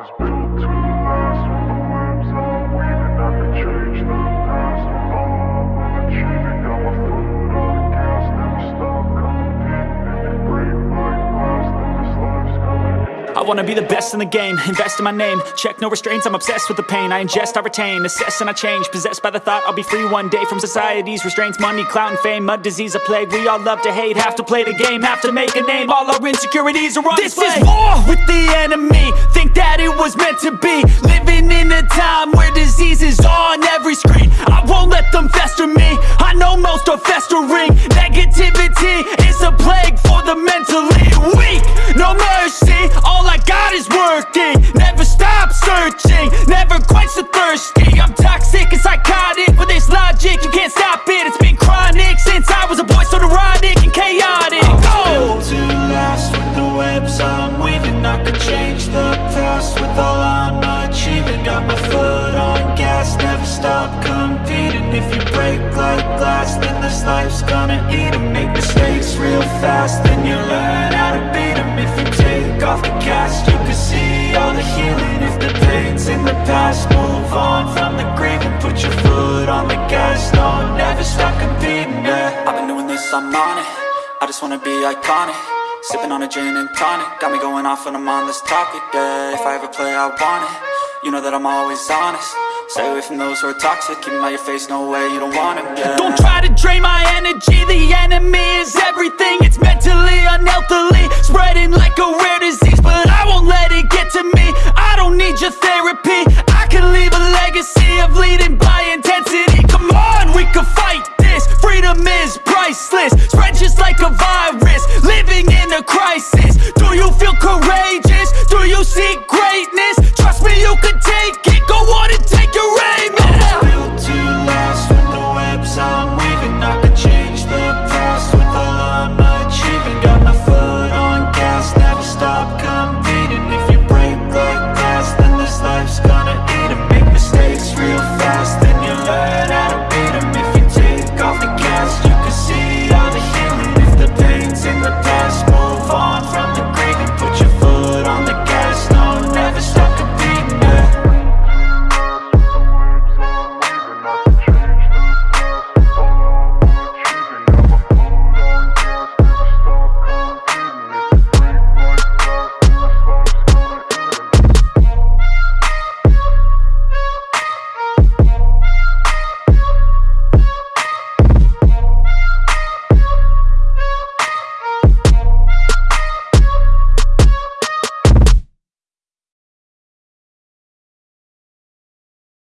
I could change the past with all I'm achieving. Got my foot on the gas, never stop competing. If you break like glass, then this life's coming. I wanna be the best in the game, invest in my name. Check no restraints, I'm obsessed with the pain. I ingest, I retain, assess and I change. Possessed by the thought I'll be free one day From society's restraints, money, clout and fame Mud, disease, a plague, we all love to hate Have to play the game, have to make a name. All our insecurities are on This display. is war with the enemy. Think that it was meant to be. Living in a time where disease is on every screen. I won't let them fester me. I know most are festering. Negativity is a plague for the mentally weak. No mercy, all I got is working. Never stop searching, never quench the thirsty. I'm toxic and psychotic, with this logic. You can't stop life's gonna eat eat 'em. Make mistakes real fast, then you learn how to beat 'em. If you take off the cast, you can see all the healing. If the pain's in the past, move on from the grave And put your foot on the gas, no, never stop competing, yeah. I've been doing this, I'm on it. I just wanna be iconic. Sipping on a gin and tonic. Got me going off when I'm on this topic, yeah. If I ever play, I want it. You know that I'm always honest. Stay away from those who are toxic. Keep 'em out your face, no way, you don't want it, yeah. Don't try to drain